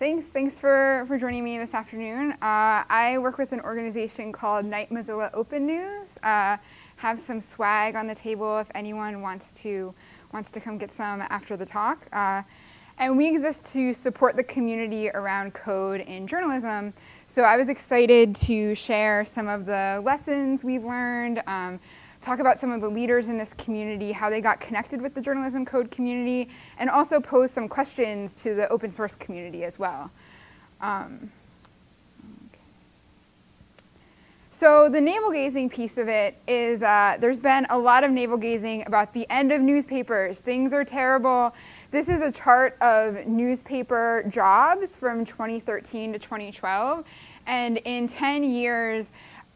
Thanks. Thanks for, for joining me this afternoon. Uh, I work with an organization called Knight Mozilla Open News. Uh, have some swag on the table if anyone wants to wants to come get some after the talk. Uh, and we exist to support the community around code in journalism. So I was excited to share some of the lessons we've learned, um, talk about some of the leaders in this community, how they got connected with the journalism code community, and also pose some questions to the open source community as well. Um, So the navel gazing piece of it is uh, there's been a lot of navel gazing about the end of newspapers. Things are terrible. This is a chart of newspaper jobs from 2013 to 2012. And in 10 years,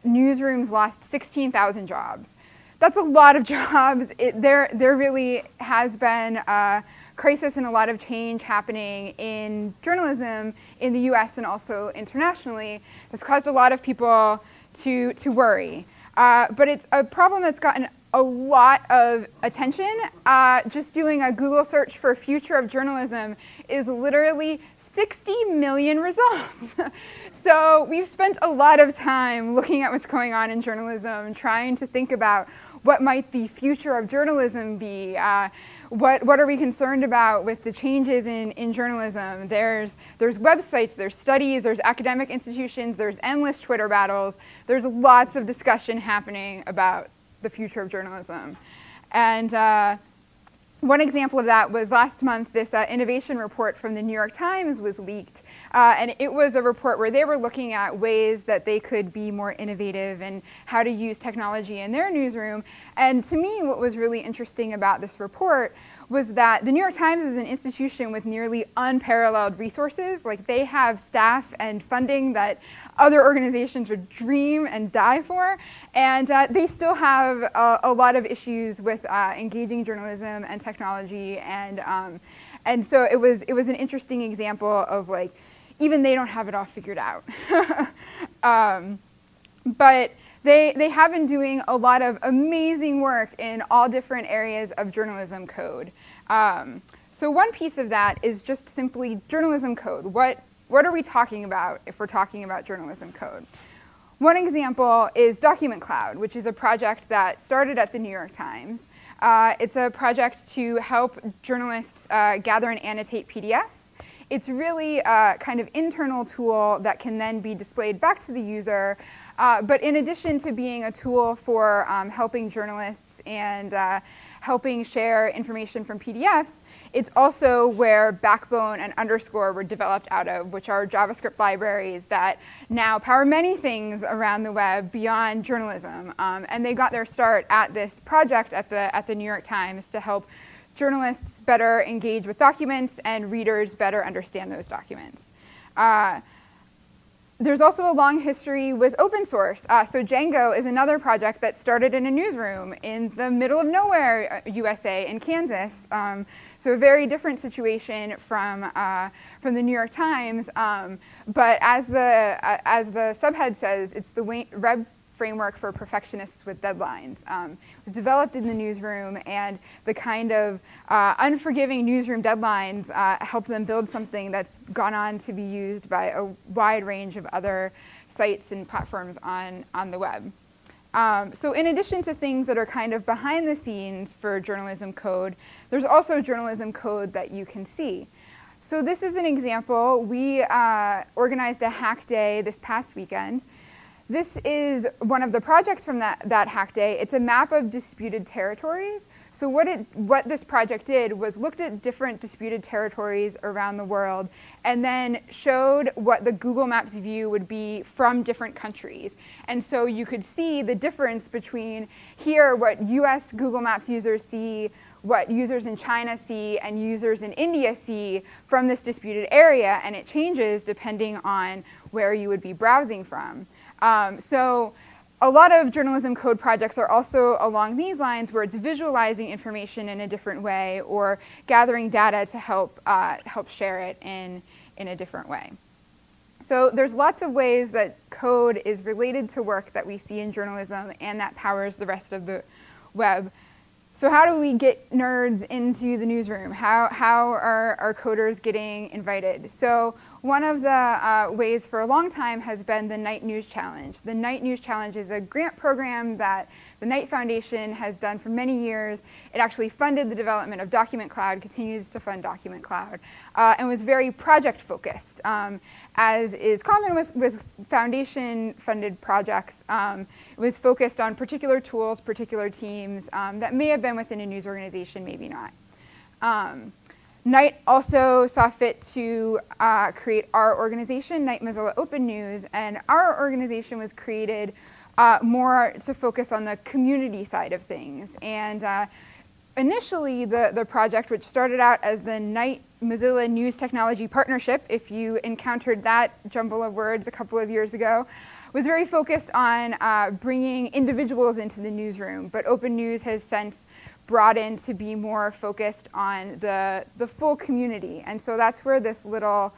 newsrooms lost 16,000 jobs that's a lot of jobs. It, there, there really has been a crisis and a lot of change happening in journalism in the US and also internationally that's caused a lot of people to, to worry. Uh, but it's a problem that's gotten a lot of attention. Uh, just doing a Google search for future of journalism is literally 60 million results. so we've spent a lot of time looking at what's going on in journalism, trying to think about what might the future of journalism be? Uh, what, what are we concerned about with the changes in, in journalism? There's, there's websites, there's studies, there's academic institutions, there's endless Twitter battles. There's lots of discussion happening about the future of journalism. And uh, one example of that was last month, this uh, innovation report from the New York Times was leaked. Uh, and it was a report where they were looking at ways that they could be more innovative and how to use technology in their newsroom. And to me, what was really interesting about this report was that the New York Times is an institution with nearly unparalleled resources. Like they have staff and funding that other organizations would dream and die for. And uh, they still have a, a, lot of issues with uh, engaging journalism and technology. And, um, and so it was, it was an interesting example of like, even they don't have it all figured out. um, but they, they have been doing a lot of amazing work in all different areas of journalism code. Um, so one piece of that is just simply journalism code. What, what are we talking about if we're talking about journalism code? One example is Document Cloud, which is a project that started at the New York Times. Uh, it's a project to help journalists uh, gather and annotate PDFs it's really a kind of internal tool that can then be displayed back to the user. Uh, but in addition to being a tool for um, helping journalists and uh, helping share information from PDFs, it's also where Backbone and Underscore were developed out of, which are JavaScript libraries that now power many things around the web beyond journalism. Um, and they got their start at this project at the, at the New York Times to help journalists better engage with documents and readers better understand those documents. Uh, there's also a long history with open source. Uh, so Django is another project that started in a newsroom in the middle of nowhere, USA, uh, in Kansas. Um, so a very different situation from, uh, from the New York Times. Um, but as the, uh, as the subhead says, it's the web framework for perfectionists with deadlines. Um, developed in the newsroom and the kind of uh, unforgiving newsroom deadlines uh, helped them build something that's gone on to be used by a wide range of other sites and platforms on, on the web. Um, so in addition to things that are kind of behind the scenes for journalism code, there's also journalism code that you can see. So this is an example. We uh, organized a hack day this past weekend this is one of the projects from that, that hack day. It's a map of disputed territories. So what, it, what this project did was looked at different disputed territories around the world and then showed what the Google Maps view would be from different countries. And so you could see the difference between here what US Google Maps users see, what users in China see, and users in India see from this disputed area, and it changes depending on where you would be browsing from. Um, so a lot of journalism code projects are also along these lines where it's visualizing information in a different way or gathering data to help, uh, help share it in, in a different way. So there's lots of ways that code is related to work that we see in journalism and that powers the rest of the web. So how do we get nerds into the newsroom? How, how are our coders getting invited? So one of the uh, ways for a long time has been the Knight News Challenge. The Knight News Challenge is a grant program that the Knight Foundation has done for many years. It actually funded the development of Document Cloud, continues to fund Document Cloud, uh, and was very project focused. Um, as is common with, with foundation funded projects, um, it was focused on particular tools, particular teams um, that may have been within a news organization, maybe not. Knight also saw fit to uh, create our organization, Knight Mozilla Open News, and our organization was created uh, more to focus on the community side of things. And uh, initially, the, the project, which started out as the Knight Mozilla News Technology Partnership, if you encountered that jumble of words a couple of years ago, was very focused on uh, bringing individuals into the newsroom. But Open News has since broadened to be more focused on the, the full community. And so that's where this little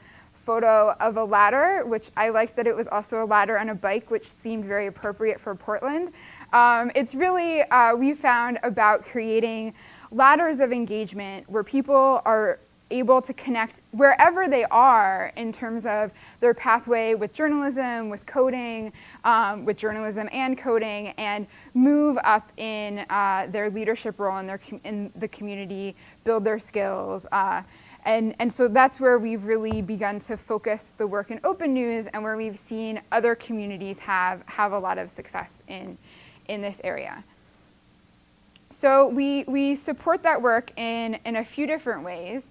photo of a ladder, which I liked that it was also a ladder on a bike, which seemed very appropriate for Portland. Um, it's really, uh, we found about creating ladders of engagement where people are able to connect wherever they are in terms of their pathway with journalism, with coding, um, with journalism and coding, and move up in uh, their leadership role in, their in the community, build their skills, uh, and, and so that's where we've really begun to focus the work in open news and where we've seen other communities have, have a lot of success in, in this area. So we, we support that work in, in a few different ways.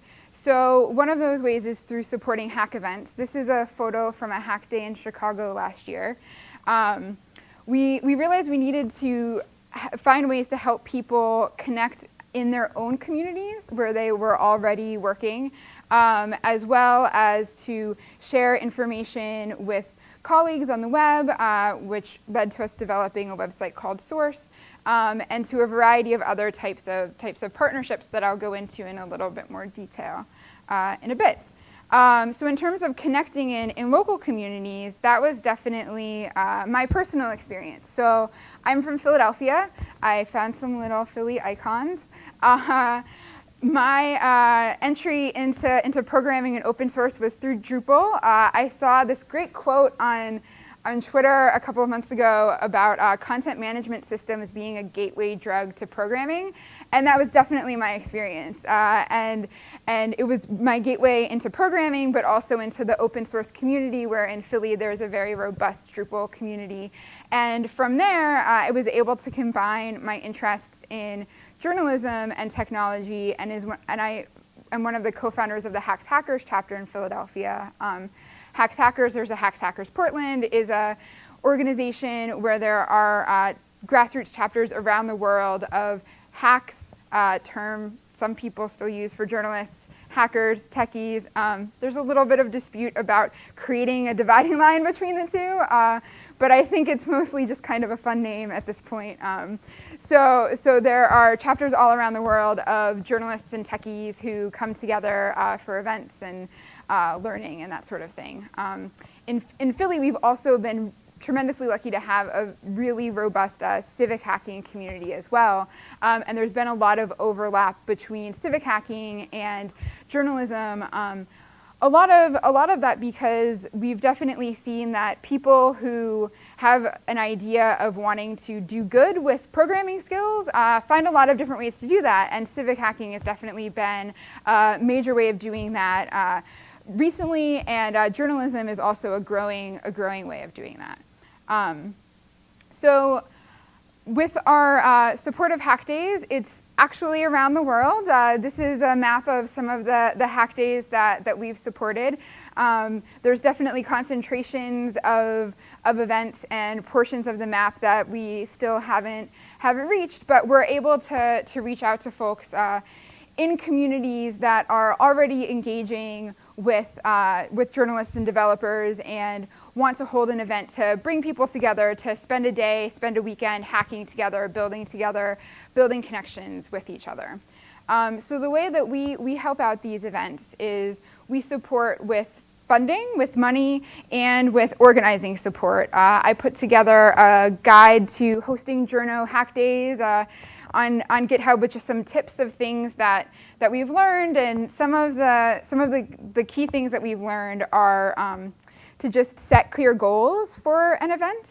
So one of those ways is through supporting hack events. This is a photo from a hack day in Chicago last year. Um, we, we realized we needed to find ways to help people connect in their own communities where they were already working, um, as well as to share information with colleagues on the web, uh, which led to us developing a website called Source, um, and to a variety of other types of, types of partnerships that I'll go into in a little bit more detail uh, in a bit. Um, so in terms of connecting in, in local communities, that was definitely uh, my personal experience. So I'm from Philadelphia. I found some little Philly icons. Uh, my uh, entry into, into programming and open source was through Drupal. Uh, I saw this great quote on, on Twitter a couple of months ago about uh, content management systems being a gateway drug to programming. And that was definitely my experience. Uh, and, and it was my gateway into programming, but also into the open source community where in Philly there's a very robust Drupal community. And from there, uh, I was able to combine my interests in journalism and technology and, is, and I am one of the co-founders of the Hacks Hackers chapter in Philadelphia. Um, Hacks Hackers, there's a Hacks Hackers Portland, is a organization where there are uh, grassroots chapters around the world of hacks, uh, term some people still use for journalists, hackers, techies. Um, there's a little bit of dispute about creating a dividing line between the two, uh, but I think it's mostly just kind of a fun name at this point. Um, so, so there are chapters all around the world of journalists and techies who come together uh, for events and uh, learning and that sort of thing. Um, in, in Philly, we've also been tremendously lucky to have a really robust uh, civic hacking community as well. Um, and there's been a lot of overlap between civic hacking and journalism. Um, a lot of a lot of that because we've definitely seen that people who have an idea of wanting to do good with programming skills uh, find a lot of different ways to do that, and civic hacking has definitely been a major way of doing that uh, recently, and uh, journalism is also a growing a growing way of doing that. Um, so, with our uh, support of Hack Days, it's actually around the world. Uh, this is a map of some of the, the hack days that, that we've supported. Um, there's definitely concentrations of, of events and portions of the map that we still haven't, haven't reached, but we're able to, to reach out to folks uh, in communities that are already engaging with, uh, with journalists and developers and want to hold an event to bring people together, to spend a day, spend a weekend hacking together, building together, building connections with each other. Um, so the way that we, we help out these events is we support with funding, with money, and with organizing support. Uh, I put together a guide to hosting Journo Hack Days. Uh, on, on GitHub with just some tips of things that, that we've learned. And some of the, some of the, the key things that we've learned are um, to just set clear goals for an event.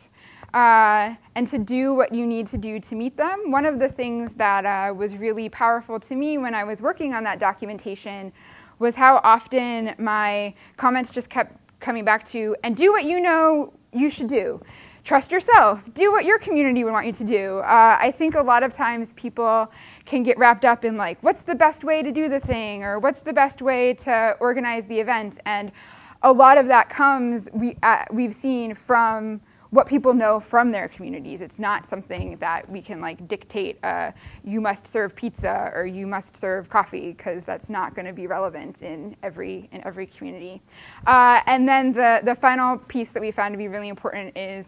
Uh, and to do what you need to do to meet them. One of the things that uh, was really powerful to me when I was working on that documentation was how often my comments just kept coming back to, and do what you know you should do. Trust yourself. Do what your community would want you to do. Uh, I think a lot of times people can get wrapped up in like, what's the best way to do the thing, or what's the best way to organize the event, and a lot of that comes, we, uh, we've seen from what people know from their communities. It's not something that we can like dictate, uh, you must serve pizza or you must serve coffee, because that's not gonna be relevant in every, in every community. Uh, and then the, the final piece that we found to be really important is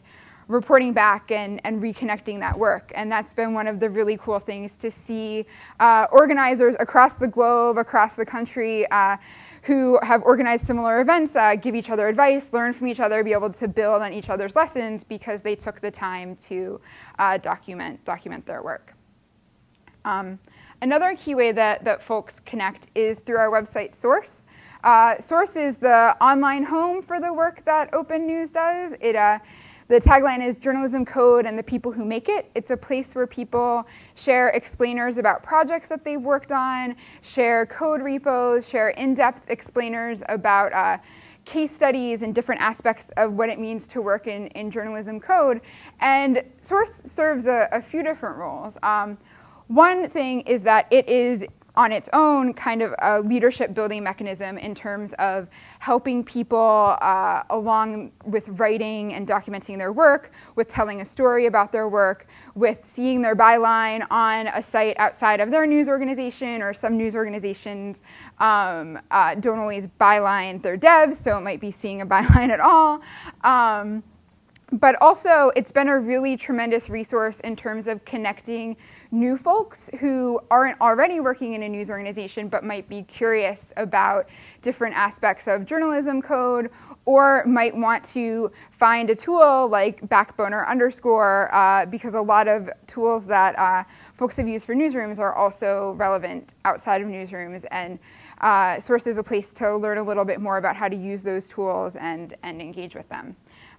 reporting back and, and reconnecting that work. And that's been one of the really cool things to see uh, organizers across the globe, across the country, uh, who have organized similar events uh, give each other advice, learn from each other, be able to build on each other's lessons because they took the time to uh, document, document their work. Um, another key way that, that folks connect is through our website Source. Uh, Source is the online home for the work that Open News does. It uh, the tagline is journalism code and the people who make it. It's a place where people share explainers about projects that they've worked on, share code repos, share in-depth explainers about uh, case studies and different aspects of what it means to work in, in journalism code. And Source serves a, a few different roles. Um, one thing is that it is on its own kind of a leadership building mechanism in terms of helping people uh, along with writing and documenting their work, with telling a story about their work, with seeing their byline on a site outside of their news organization or some news organizations um, uh, don't always byline their devs, so it might be seeing a byline at all. Um, but also, it's been a really tremendous resource in terms of connecting new folks who aren't already working in a news organization but might be curious about different aspects of journalism code or might want to find a tool like Backbone or underscore uh, because a lot of tools that uh, folks have used for newsrooms are also relevant outside of newsrooms and uh, Source is a place to learn a little bit more about how to use those tools and, and engage with them.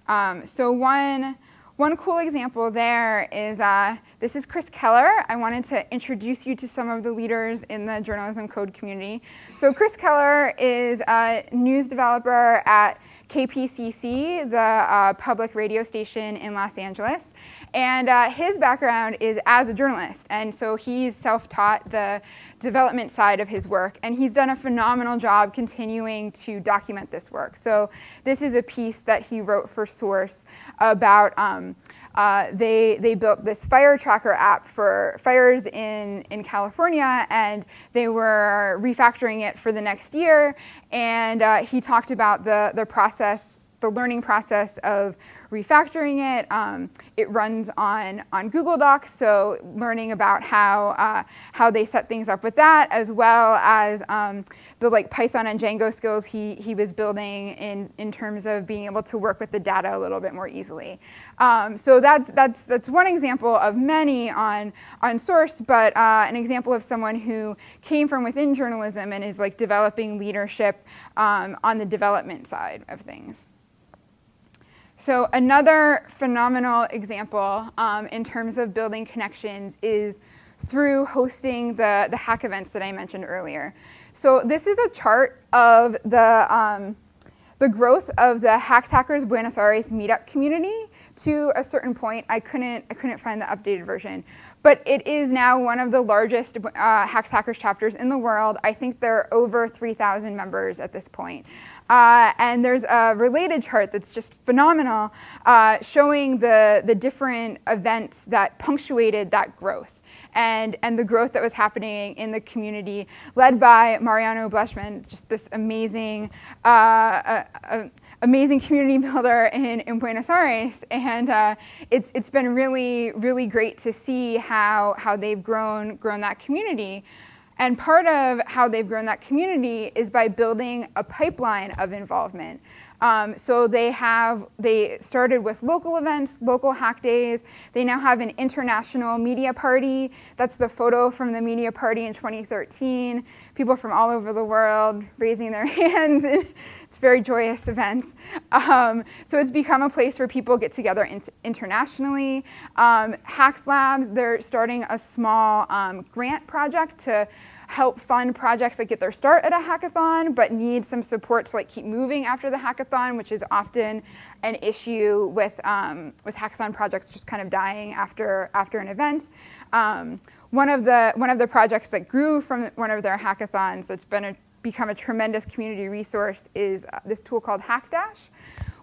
Um, so one one cool example there is, uh, this is Chris Keller. I wanted to introduce you to some of the leaders in the journalism code community. So Chris Keller is a news developer at KPCC, the uh, public radio station in Los Angeles. And uh, his background is as a journalist. And so he's self-taught the development side of his work. And he's done a phenomenal job continuing to document this work. So this is a piece that he wrote for Source about um, uh, they, they built this fire tracker app for fires in, in California and they were refactoring it for the next year. And uh, he talked about the, the process, the learning process of refactoring it. Um, it runs on, on Google Docs, so learning about how, uh, how they set things up with that, as well as um, the like Python and Django skills he, he was building in, in terms of being able to work with the data a little bit more easily. Um, so that's, that's, that's one example of many on, on Source, but uh, an example of someone who came from within journalism and is like developing leadership um, on the development side of things. So another phenomenal example um, in terms of building connections is through hosting the, the hack events that I mentioned earlier. So this is a chart of the, um, the growth of the Hacks Hackers Buenos Aires meetup community to a certain point. I couldn't, I couldn't find the updated version. But it is now one of the largest uh, Hacks Hackers chapters in the world. I think there are over 3,000 members at this point. Uh, and there's a related chart that's just phenomenal uh, showing the, the different events that punctuated that growth and, and the growth that was happening in the community led by Mariano Blejman, just this amazing, uh, amazing community builder in, in Buenos Aires. And uh, it's, it's been really, really great to see how, how they've grown, grown that community. And part of how they've grown that community is by building a pipeline of involvement. Um, so they have, they started with local events, local hack days. They now have an international media party. That's the photo from the media party in 2013. People from all over the world raising their hands. Very joyous events. Um, so it's become a place where people get together internationally. Um, Hacks Labs, they're starting a small um, grant project to help fund projects that get their start at a hackathon but need some support to like keep moving after the hackathon, which is often an issue with, um, with hackathon projects just kind of dying after, after an event. Um, one, of the, one of the projects that grew from one of their hackathons that's been a, become a tremendous community resource is uh, this tool called Hackdash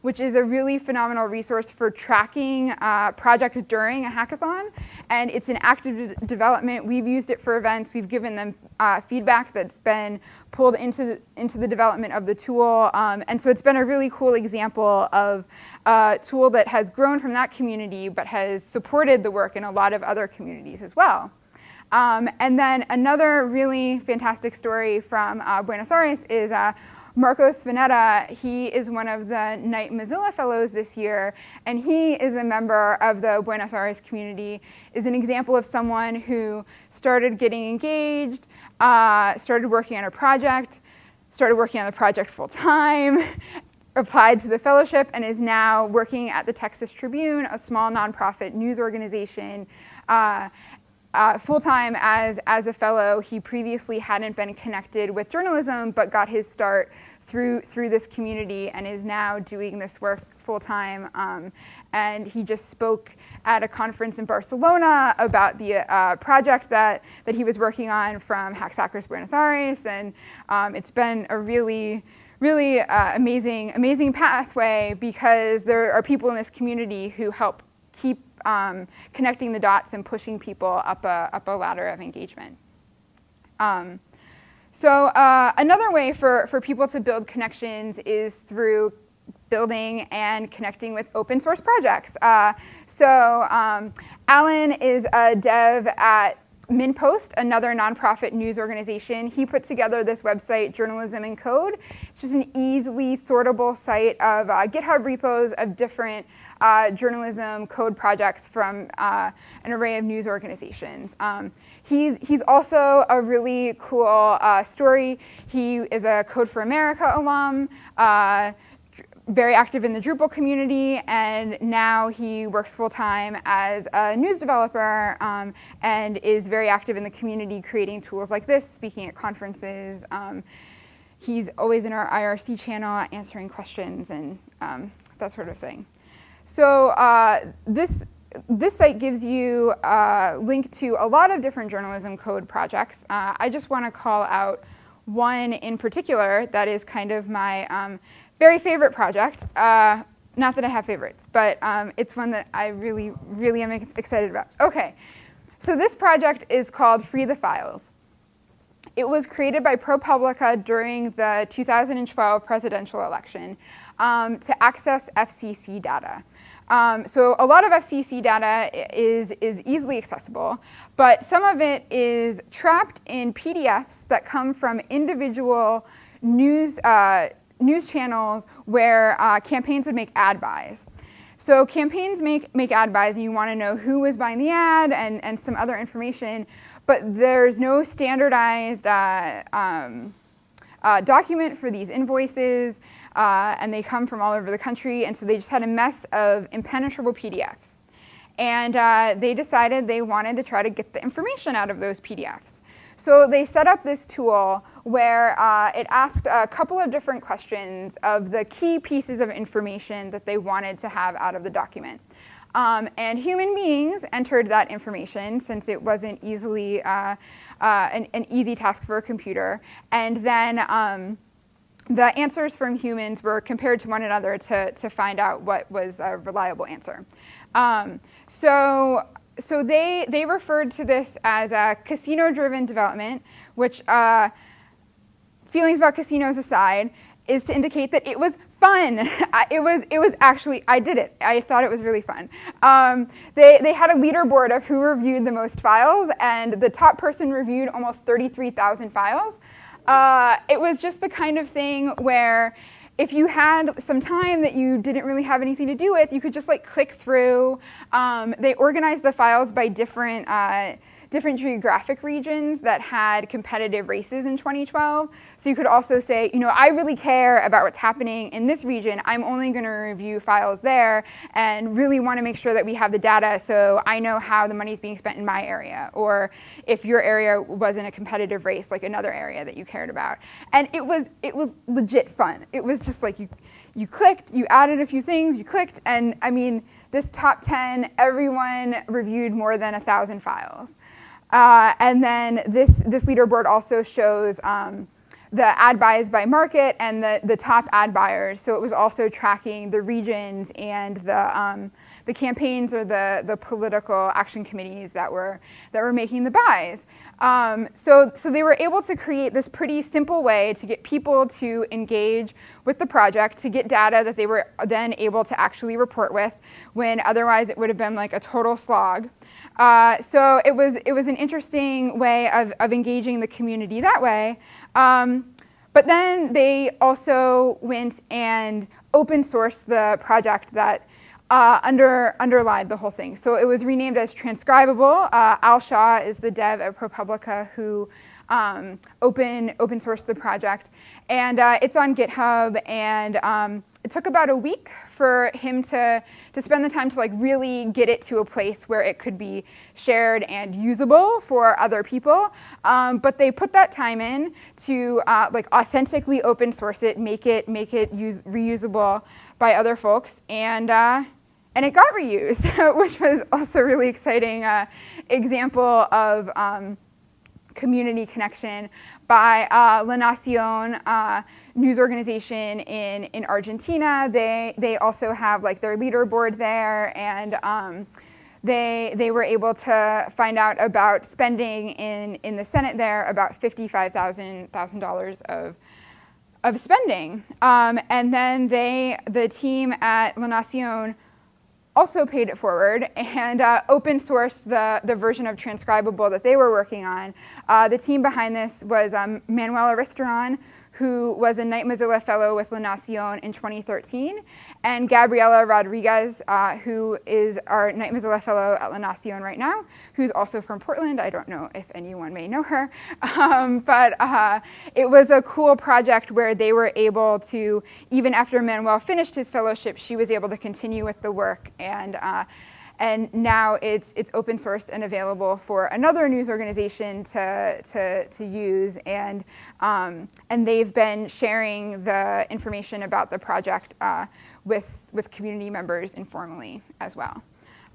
which is a really phenomenal resource for tracking uh, projects during a hackathon. And it's an active development. We've used it for events. We've given them uh, feedback that's been pulled into the, into the development of the tool. Um, and so it's been a really cool example of a tool that has grown from that community but has supported the work in a lot of other communities as well. Um, and then another really fantastic story from uh, Buenos Aires is uh, Marcos Vanetta, he is one of the Knight Mozilla Fellows this year, and he is a member of the Buenos Aires community, is an example of someone who started getting engaged, uh, started working on a project, started working on the project full time, applied to the fellowship, and is now working at the Texas Tribune, a small nonprofit news organization. Uh, uh, full-time as, as a fellow. He previously hadn't been connected with journalism, but got his start through, through this community and is now doing this work full-time. Um, and he just spoke at a conference in Barcelona about the uh, project that, that he was working on from Hacks Hackers Buenos Aires. And um, it's been a really, really uh, amazing, amazing pathway because there are people in this community who help um, connecting the dots and pushing people up a, up a ladder of engagement. Um, so uh, another way for, for people to build connections is through building and connecting with open source projects. Uh, so um, Alan is a dev at MinnPost, another nonprofit news organization. He put together this website, Journalism in Code. It's just an easily sortable site of uh, GitHub repos of different uh, journalism code projects from uh, an array of news organizations. Um, he's, he's also a really cool uh, story. He is a Code for America alum, uh, very active in the Drupal community, and now he works full-time as a news developer um, and is very active in the community creating tools like this, speaking at conferences. Um, he's always in our IRC channel answering questions and um, that sort of thing. So uh, this, this site gives you a link to a lot of different journalism code projects. Uh, I just want to call out one in particular that is kind of my um, very favorite project. Uh, not that I have favorites, but um, it's one that I really, really am excited about. Okay, so this project is called Free the Files. It was created by ProPublica during the 2012 presidential election um, to access FCC data. Um, so a lot of FCC data is, is easily accessible, but some of it is trapped in PDFs that come from individual news, uh, news channels where uh, campaigns would make ad buys. So campaigns make, make ad buys and you want to know who was buying the ad and, and some other information, but there's no standardized uh, um, uh, document for these invoices uh, and they come from all over the country, and so they just had a mess of impenetrable PDFs. And uh, they decided they wanted to try to get the information out of those PDFs. So they set up this tool where uh, it asked a couple of different questions of the key pieces of information that they wanted to have out of the document. Um, and human beings entered that information since it wasn't easily uh, uh, an, an, easy task for a computer. And then um, the answers from humans were compared to one another to, to find out what was a reliable answer. Um, so so they, they referred to this as a casino-driven development, which, uh, feelings about casinos aside, is to indicate that it was fun. it was it was actually I did it. I thought it was really fun. Um, they they had a leaderboard of who reviewed the most files, and the top person reviewed almost 33,000 files. Uh, it was just the kind of thing where if you had some time that you didn't really have anything to do with, you could just like click through. Um, they organized the files by different uh, different geographic regions that had competitive races in 2012. So you could also say, you know, I really care about what's happening in this region. I'm only going to review files there and really want to make sure that we have the data so I know how the money is being spent in my area or if your area was in a competitive race like another area that you cared about. And it was it was legit fun. It was just like you you clicked, you added a few things, you clicked, and I mean, this top 10, everyone reviewed more than a thousand files. Uh, and then this, this leaderboard also shows um, the ad buys by market and the, the top ad buyers. So it was also tracking the regions and the, um, the campaigns or the, the political action committees that were, that were making the buys. Um, so, so they were able to create this pretty simple way to get people to engage with the project, to get data that they were then able to actually report with, when otherwise it would have been like a total slog. Uh, so it was, it was an interesting way of, of engaging the community that way. Um, but then they also went and open sourced the project that uh, under, underlied the whole thing. So it was renamed as Transcribable. Uh, Al Shaw is the dev at ProPublica who um, open, open sourced the project. And uh, it's on GitHub, and um, it took about a week for him to, to spend the time to like really get it to a place where it could be shared and usable for other people. Um, but they put that time in to uh, like authentically open source it, make it, make it use, reusable by other folks. And, uh, and it got reused, which was also a really exciting uh, example of um, community connection by uh, La Nacion uh, news organization in, in Argentina. They, they also have like their leaderboard there and um, they, they were able to find out about spending in, in the Senate there about $55,000 of, of spending. Um, and then they, the team at La Nacion also paid it forward and uh, open sourced the, the version of Transcribable that they were working on. Uh, the team behind this was um, Manuel Aristarán, who was a Knight Mozilla Fellow with La Nacion in 2013, and Gabriela Rodriguez, uh, who is our Knight Mozilla Fellow at La Nacion right now, who's also from Portland. I don't know if anyone may know her, um, but uh, it was a cool project where they were able to, even after Manuel finished his fellowship, she was able to continue with the work and uh, and now it's, it's open sourced and available for another news organization to, to, to use. And, um, and they've been sharing the information about the project uh, with, with community members informally as well.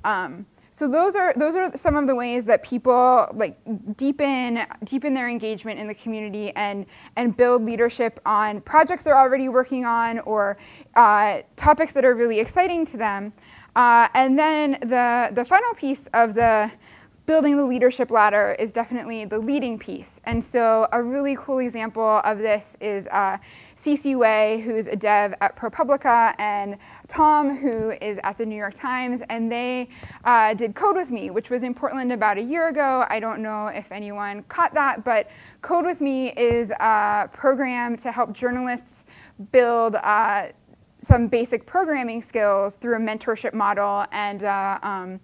Um, so those are, those are some of the ways that people like deepen, deepen their engagement in the community and, and build leadership on projects they're already working on or uh, topics that are really exciting to them. Uh, and then the, the final piece of the building the leadership ladder is definitely the leading piece. And so a really cool example of this is uh, Sisi Wei, who's a dev at ProPublica, and Tom, who is at the New York Times, and they uh, did Code With Me, which was in Portland about a year ago. I don't know if anyone caught that, but Code With Me is a program to help journalists build uh, some basic programming skills through a mentorship model and, uh, um,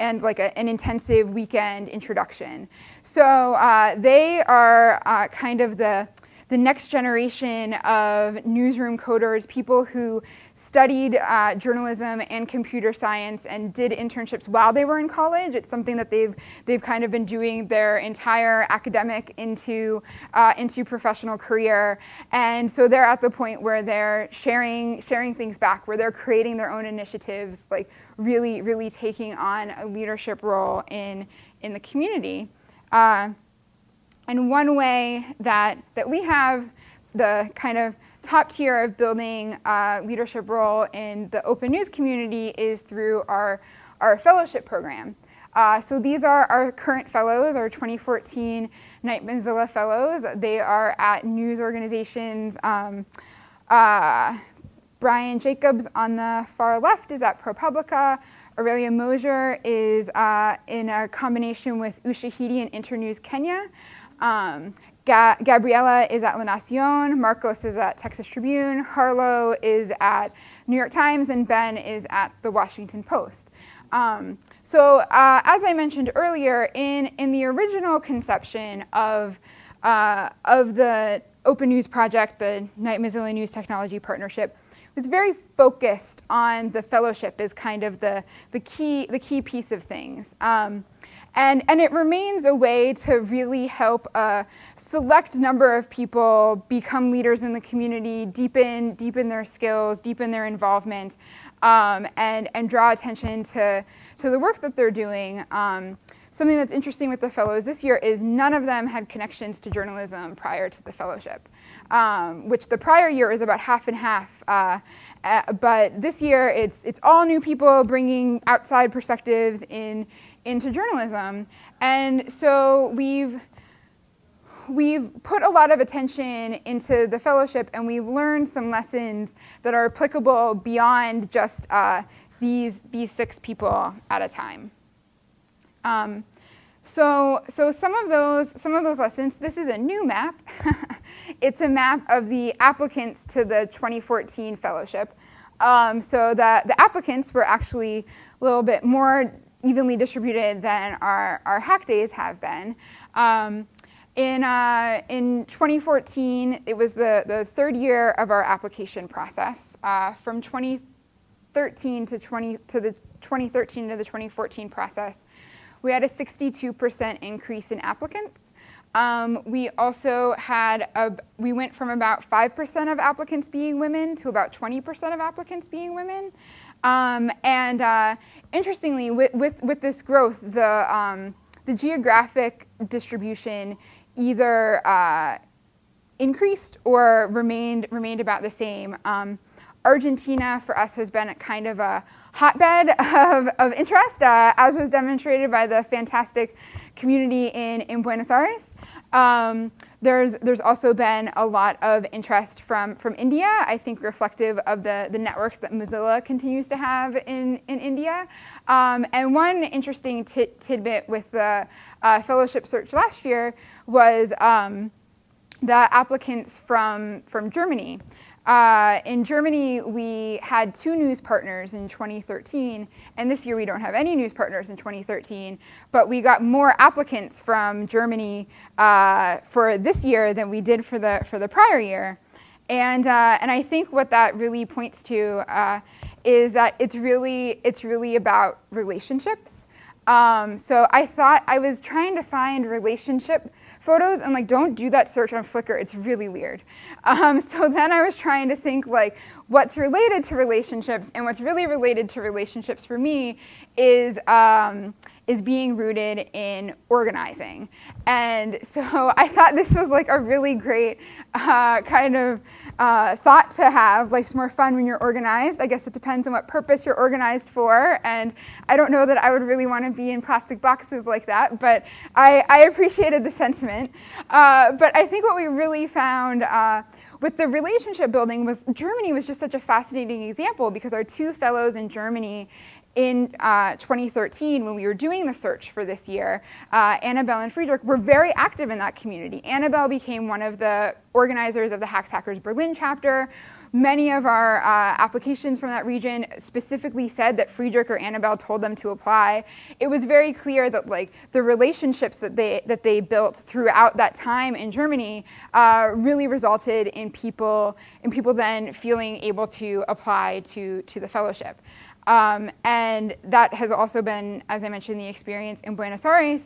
and like a, an intensive weekend introduction. So uh, they are uh, kind of the, the next generation of newsroom coders, people who studied uh, journalism and computer science and did internships while they were in college. It's something that they've, they've kind of been doing their entire academic into, uh, into professional career. And so they're at the point where they're sharing, sharing things back, where they're creating their own initiatives, like really, really taking on a leadership role in, in the community. Uh, and one way that, that we have the kind of top tier of building a leadership role in the open news community is through our, our fellowship program. Uh, so these are our current fellows, our 2014 Knight Mozilla Fellows. They are at news organizations. Um, uh, Brian Jacobs on the far left is at ProPublica. Aurelia Moser is uh, in a combination with Ushahidi and Internews Kenya. Um, Ga Gabriela is at La Nacion, Marcos is at Texas Tribune, Harlo is at New York Times, and Ben is at the Washington Post. Um, so uh, as I mentioned earlier, in, in the original conception of, uh, of the Open News Project, the Knight Mozilla News Technology Partnership, was very focused on the fellowship as kind of the, the, key, the key piece of things. Um, and, and it remains a way to really help a select number of people become leaders in the community, deepen, deepen their skills, deepen their involvement, um, and, and draw attention to, to the work that they're doing. Um, something that's interesting with the fellows this year is none of them had connections to journalism prior to the fellowship, um, which the prior year is about half and half. Uh, uh, but this year, it's, it's all new people bringing outside perspectives in, into journalism. And so we've, we've put a lot of attention into the fellowship and we've learned some lessons that are applicable beyond just uh, these, these six people at a time. Um, so, so some of those, some of those lessons, this is a new map. it's a map of the applicants to the 2014 fellowship. Um, so the, the applicants were actually a little bit more evenly distributed than our, our hack days have been. Um, in, uh, in 2014, it was the, the third year of our application process. Uh, from 2013 to, 20, to the 2013 to the 2014 process, we had a 62% increase in applicants. Um, we also had, a, we went from about 5% of applicants being women to about 20% of applicants being women. Um, and uh, interestingly, with, with, with, this growth, the, um, the geographic distribution either uh, increased or remained, remained about the same. Um, Argentina for us has been a kind of a hotbed of, of interest, uh, as was demonstrated by the fantastic community in, in Buenos Aires. Um, there's, there's also been a lot of interest from, from India, I think reflective of the, the networks that Mozilla continues to have in, in India. Um, and one interesting tidbit with the uh, fellowship search last year was um, the applicants from, from Germany. Uh, in Germany, we had two news partners in 2013, and this year we don't have any news partners in 2013, but we got more applicants from Germany uh, for this year than we did for the, for the prior year. And, uh, and I think what that really points to uh, is that it's really, it's really about relationships. Um, so I thought I was trying to find relationship photos and like don't do that search on Flickr, it's really weird. Um, so then I was trying to think like what's related to relationships and what's really related to relationships for me is, um, is being rooted in organizing. And so I thought this was like a really great uh, kind of uh, thought to have. Life's more fun when you're organized. I guess it depends on what purpose you're organized for. And I don't know that I would really want to be in plastic boxes like that, but I, I appreciated the sentiment. Uh, but I think what we really found uh, with the relationship building was Germany was just such a fascinating example because our two fellows in Germany in uh, 2013, when we were doing the search for this year, uh, Annabelle and Friedrich were very active in that community. Annabelle became one of the organizers of the Hacks Hackers Berlin chapter. Many of our uh, applications from that region specifically said that Friedrich or Annabelle told them to apply. It was very clear that like the relationships that they that they built throughout that time in Germany uh, really resulted in people in people then feeling able to apply to to the fellowship. Um, and that has also been, as I mentioned, the experience in Buenos Aires.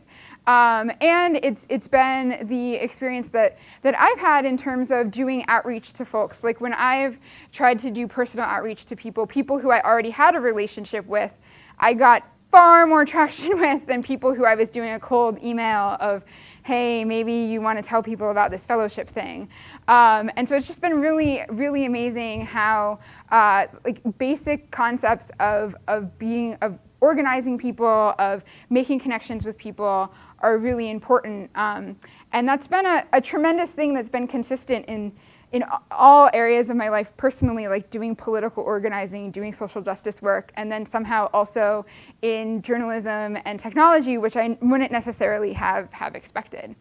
Um, and it's, it's been the experience that, that I've had in terms of doing outreach to folks. Like when I've tried to do personal outreach to people, people who I already had a relationship with, I got far more traction with than people who I was doing a cold email of, hey, maybe you want to tell people about this fellowship thing. Um, and so it's just been really, really amazing how uh, like basic concepts of, of being, of organizing people, of making connections with people are really important. Um, and that's been a, a, tremendous thing that's been consistent in, in all areas of my life personally, like doing political organizing, doing social justice work, and then somehow also in journalism and technology, which I wouldn't necessarily have, have expected.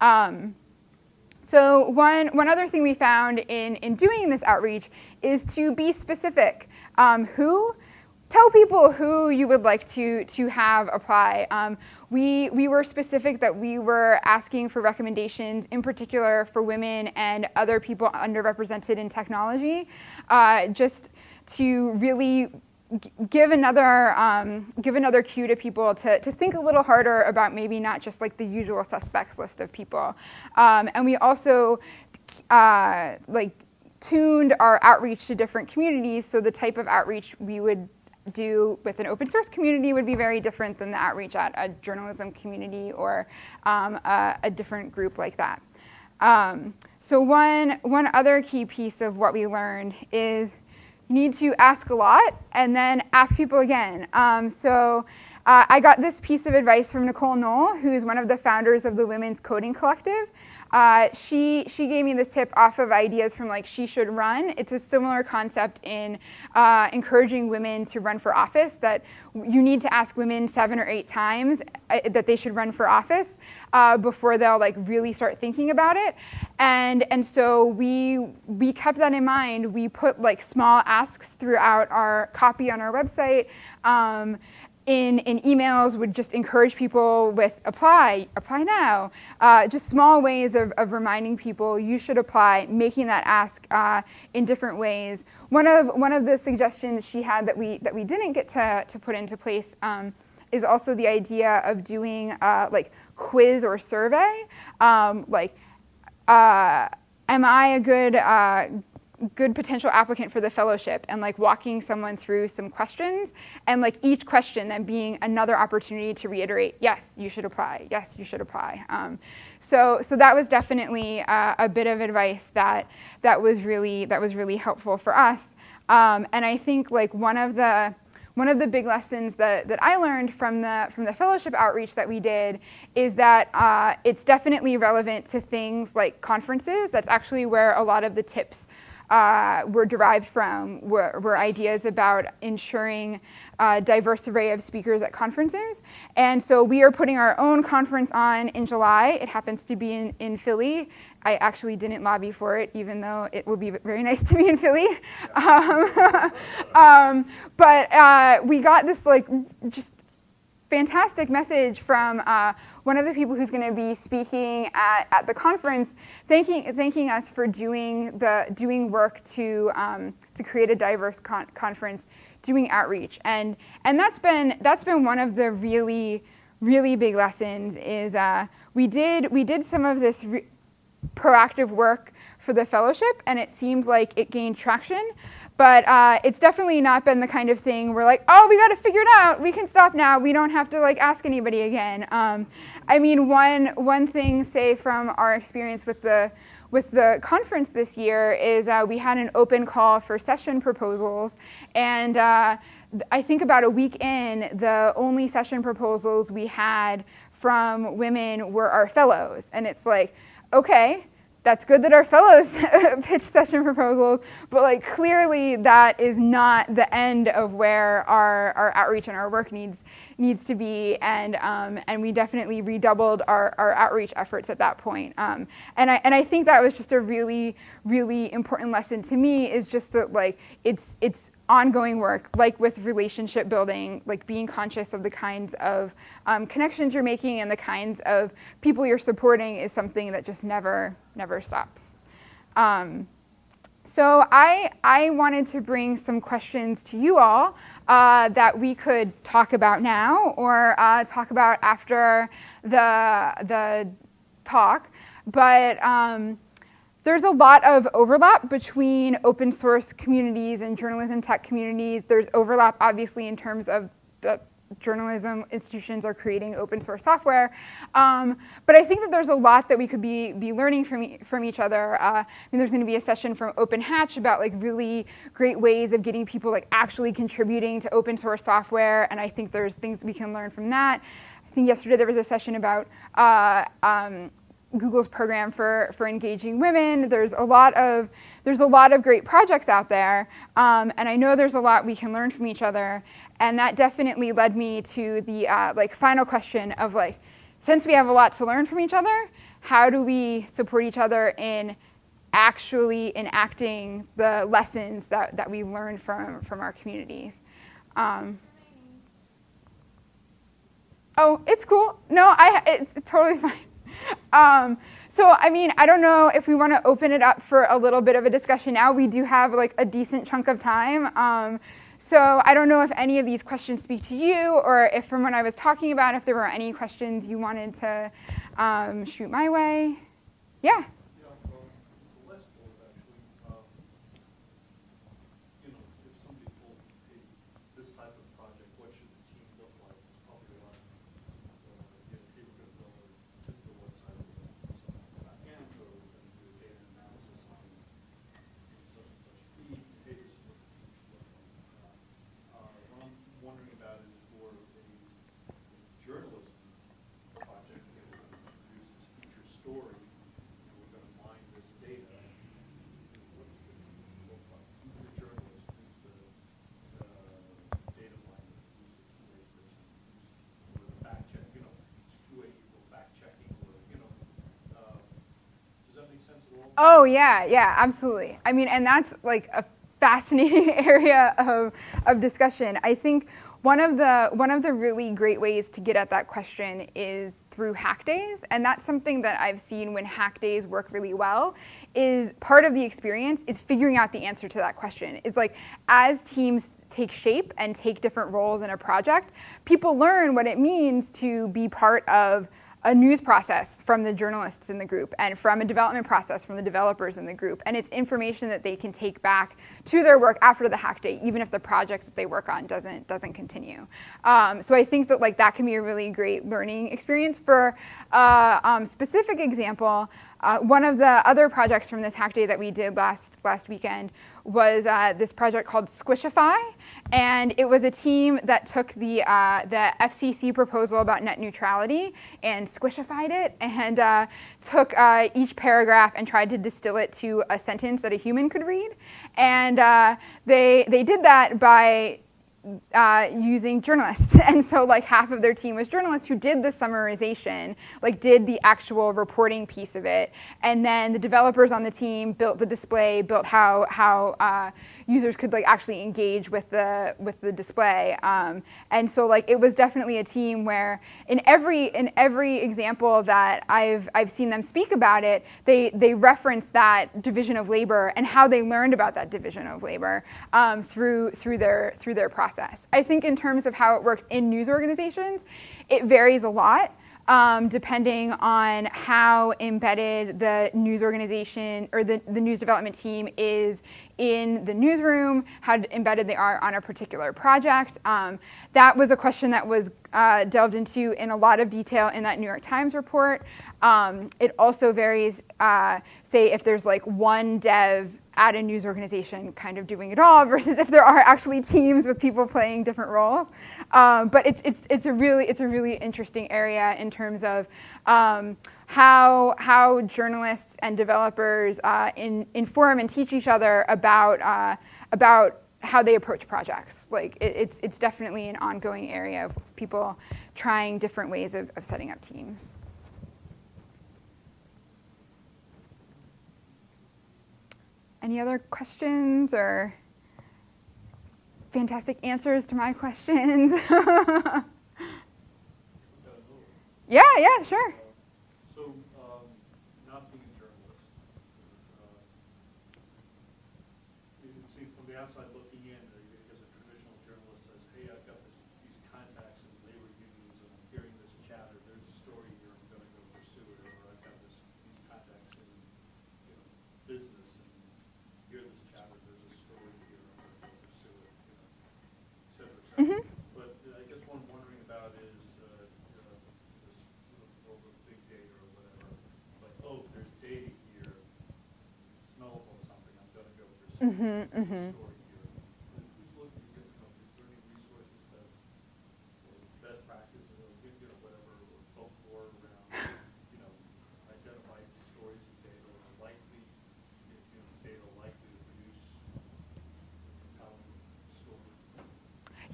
Um, So one, one other thing we found in, in doing this outreach is to be specific. Um, who? Tell people who you would like to, to have apply. Um, we, we were specific that we were asking for recommendations, in particular for women and other people underrepresented in technology, uh, just to really give another um, give another cue to people to, to think a little harder about maybe not just like the usual suspects list of people. Um, and we also uh, like tuned our outreach to different communities. So the type of outreach we would do with an open source community would be very different than the outreach at a journalism community or um, a, a, different group like that. Um, so one, one other key piece of what we learned is you need to ask a lot and then ask people again. Um, so uh, I got this piece of advice from Nicole Knoll, who's one of the founders of the Women's Coding Collective. Uh, she, she gave me this tip off of ideas from like She Should Run. It's a similar concept in uh, encouraging women to run for office, that you need to ask women seven or eight times uh, that they should run for office uh, before they'll like really start thinking about it. And, and so we, we kept that in mind. We put like small asks throughout our copy on our website. Um, in, in emails would just encourage people with apply, apply now. Uh, just small ways of, of reminding people you should apply, making that ask uh, in different ways. One of, one of the suggestions she had that we, that we didn't get to, to put into place um, is also the idea of doing uh, like quiz or survey. Um, like, uh, am I a good, uh, good potential applicant for the fellowship and like walking someone through some questions and like each question then being another opportunity to reiterate, yes, you should apply, yes, you should apply. Um, so, so that was definitely uh, a bit of advice that, that, was really, that was really helpful for us. Um, and I think like one of the, one of the big lessons that, that I learned from the, from the fellowship outreach that we did is that uh, it's definitely relevant to things like conferences. That's actually where a lot of the tips uh, were derived from were, were, ideas about ensuring a diverse array of speakers at conferences. And so we are putting our own conference on in July. It happens to be in, in Philly. I actually didn't lobby for it, even though it will be very nice to be in Philly. Um, um, but uh, we got this like just fantastic message from uh, one of the people who's going to be speaking at, at the conference, thanking, thanking us for doing, the, doing work to, um, to create a diverse con conference, doing outreach. And, and that's, been, that's been one of the really, really big lessons is uh, we, did, we did some of this proactive work for the fellowship and it seems like it gained traction. But uh, it's definitely not been the kind of thing where like, oh, we got to figure it out. We can stop now. We don't have to like ask anybody again. Um, I mean, one, one thing, say, from our experience with the, with the conference this year is uh, we had an open call for session proposals. And uh, I think about a week in, the only session proposals we had from women were our fellows. And it's like, okay, that's good that our fellows pitch session proposals, but like clearly that is not the end of where our, our outreach and our work needs needs to be, and um, and we definitely redoubled our, our outreach efforts at that point. Um, and I and I think that was just a really really important lesson to me is just that like it's it's ongoing work, like with relationship building, like being conscious of the kinds of um, connections you're making and the kinds of people you're supporting is something that just never never stops. Um, so I, I wanted to bring some questions to you all uh, that we could talk about now or uh, talk about after the, the talk. But um, there's a lot of overlap between open source communities and journalism tech communities. There's overlap obviously in terms of the journalism institutions are creating open source software. Um, but I think that there's a lot that we could be, be learning from, e from each other. Uh, I mean, there's gonna be a session from Open Hatch about like really great ways of getting people like actually contributing to open source software. And I think there's things we can learn from that. I think yesterday there was a session about uh, um, Google's program for, for engaging women. There's a lot of, there's a lot of great projects out there. Um, and I know there's a lot we can learn from each other. And that definitely led me to the uh, like final question of like, since we have a lot to learn from each other, how do we support each other in actually enacting the lessons that, that we learned from, from our communities. Um, oh, it's cool. No, I, it's totally fine. Um, so, I mean, I don't know if we want to open it up for a little bit of a discussion now. We do have like a decent chunk of time. Um, so I don't know if any of these questions speak to you or if from what I was talking about, if there were any questions you wanted to um, shoot my way. Yeah. Oh yeah, yeah, absolutely. I mean, and that's like a fascinating area of, of discussion. I think one of the one of the really great ways to get at that question is through hack days, and that's something that I've seen when hack days work really well. Is part of the experience is figuring out the answer to that question. Is like as teams take shape and take different roles in a project, people learn what it means to be part of a news process from the journalists in the group and from a development process from the developers in the group. And it's information that they can take back to their work after the hack day, even if the project that they work on doesn't, doesn't continue. Um, so I think that like that can be a really great learning experience. For a uh, um, specific example, uh, one of the other projects from this hack day that we did last, last weekend was uh, this project called Squishify, and it was a team that took the, uh, the FCC proposal about net neutrality and squishified it and uh, took uh, each paragraph and tried to distill it to a sentence that a human could read. And uh, they, they did that by uh, using journalists. And so like half of their team was journalists who did the summarization, like did the actual reporting piece of it. And then the developers on the team built the display, built how, how uh, users could like actually engage with the with the display. Um, and so like it was definitely a team where in every in every example that I've I've seen them speak about it, they they reference that division of labor and how they learned about that division of labor um, through through their through their process. I think in terms of how it works in news organizations, it varies a lot um, depending on how embedded the news organization or the, the news development team is in the newsroom, how embedded they are on a particular project. Um, that was a question that was uh, delved into in a lot of detail in that New York Times report. Um, it also varies, uh, say if there's like one dev at a news organization kind of doing it all versus if there are actually teams with people playing different roles. Um, but it's, it's, it's, a really, it's a really interesting area in terms of um, how, how journalists and developers uh, in, inform and teach each other about, uh, about how they approach projects. Like it, it's, it's definitely an ongoing area of people trying different ways of, of setting up teams. Any other questions or fantastic answers to my questions? yeah, yeah, sure. Mm-hmm, mm-hmm.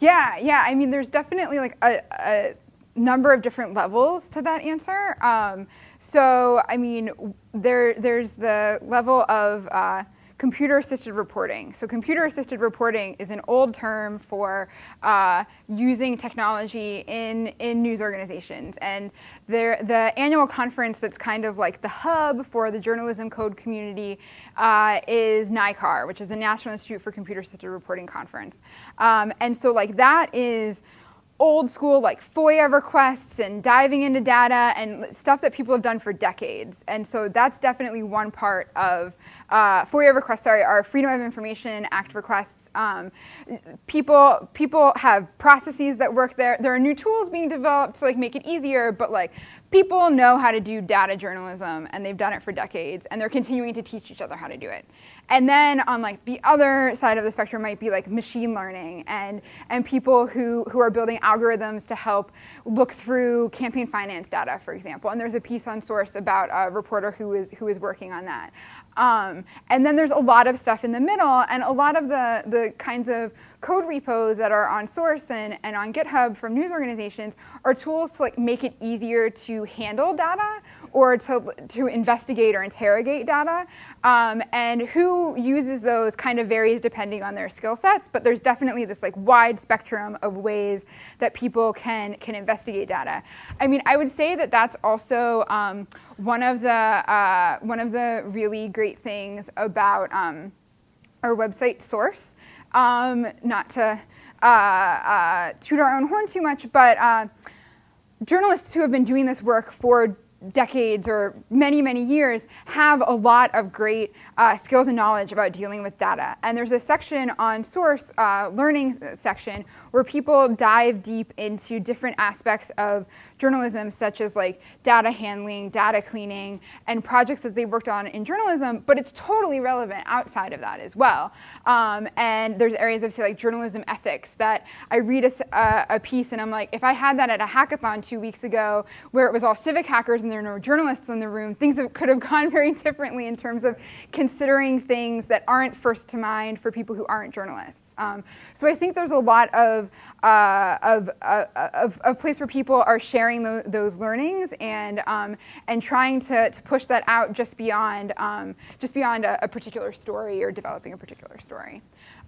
Yeah, yeah. I mean, there's definitely like a, a number of different levels to that answer. Um, so, I mean, there, there's the level of uh, computer-assisted reporting. So computer-assisted reporting is an old term for uh, using technology in, in news organizations. And there, the annual conference that's kind of like the hub for the journalism code community uh, is NICAR, which is the National Institute for Computer-Assisted Reporting Conference. Um, and so like that is old school like FOIA requests and diving into data and stuff that people have done for decades. And so that's definitely one part of uh, FOIA requests, sorry, are Freedom of Information Act requests. Um, people, people have processes that work there. There are new tools being developed to like make it easier, but like people know how to do data journalism and they've done it for decades and they're continuing to teach each other how to do it. And then on like the other side of the spectrum might be like machine learning and, and people who, who are building algorithms to help look through campaign finance data, for example. And there's a piece on Source about a reporter who is, who is working on that. Um, and then there's a lot of stuff in the middle and a lot of the, the kinds of code repos that are on Source and, and on GitHub from news organizations are tools to like make it easier to handle data or to, to investigate or interrogate data. Um, and who uses those kind of varies depending on their skill sets, but there's definitely this like wide spectrum of ways that people can, can investigate data. I mean, I would say that that's also um, one, of the, uh, one of the really great things about um, our website source. Um, not to uh, uh, toot our own horn too much, but uh, journalists who have been doing this work for decades or many, many years have a lot of great uh, skills and knowledge about dealing with data. And there's a section on source, uh, learning section, where people dive deep into different aspects of journalism, such as like data handling, data cleaning, and projects that they worked on in journalism, but it's totally relevant outside of that as well. Um, and there's areas of say like journalism ethics that I read a, a, piece and I'm like, if I had that at a hackathon two weeks ago, where it was all civic hackers and there were no journalists in the room, things could have gone very differently in terms of considering things that aren't first to mind for people who aren't journalists. Um, so I think there's a lot of, uh, of, uh, of, of, place where people are sharing those learnings and, um, and trying to, to push that out just beyond, um, just beyond a, a, particular story or developing a particular story.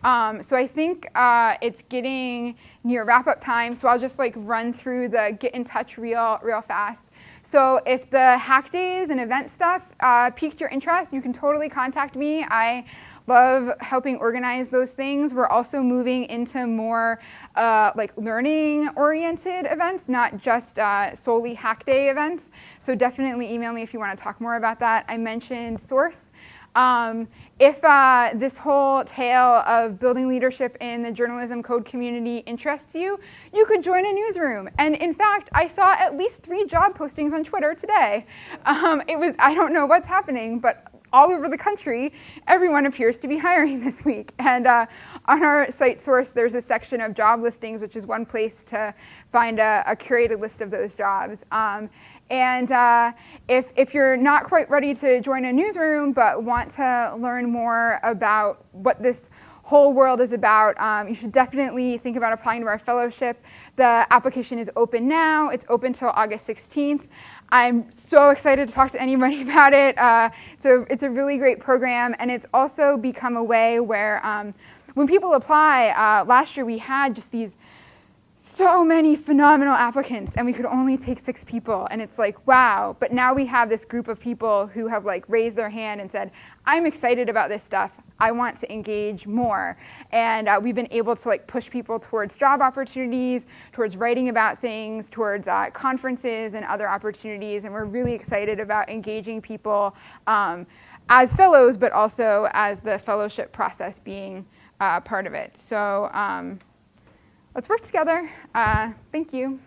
Um, so I think uh, it's getting near wrap-up time, so I'll just like run through the get in touch real, real fast. So if the hack days and event stuff uh, piqued your interest, you can totally contact me. I love helping organize those things. We're also moving into more uh, like learning oriented events, not just uh, solely hack day events. So definitely email me if you want to talk more about that. I mentioned Source. Um, if uh, this whole tale of building leadership in the journalism code community interests you, you could join a newsroom. And in fact, I saw at least three job postings on Twitter today. Um, it was, I don't know what's happening, but all over the country, everyone appears to be hiring this week. And uh, on our site source, there's a section of job listings, which is one place to find a, a curated list of those jobs. Um, and uh, if, if you're not quite ready to join a newsroom, but want to learn more about what this whole world is about, um, you should definitely think about applying to our fellowship. The application is open now. It's open till August 16th. I'm so excited to talk to anybody about it. Uh, so it's a really great program, and it's also become a way where um, when people apply, uh, last year we had just these so many phenomenal applicants and we could only take six people and it's like wow but now we have this group of people who have like raised their hand and said i'm excited about this stuff i want to engage more and uh, we've been able to like push people towards job opportunities towards writing about things towards uh, conferences and other opportunities and we're really excited about engaging people um, as fellows but also as the fellowship process being uh, part of it so um, let's work together. Uh, thank you.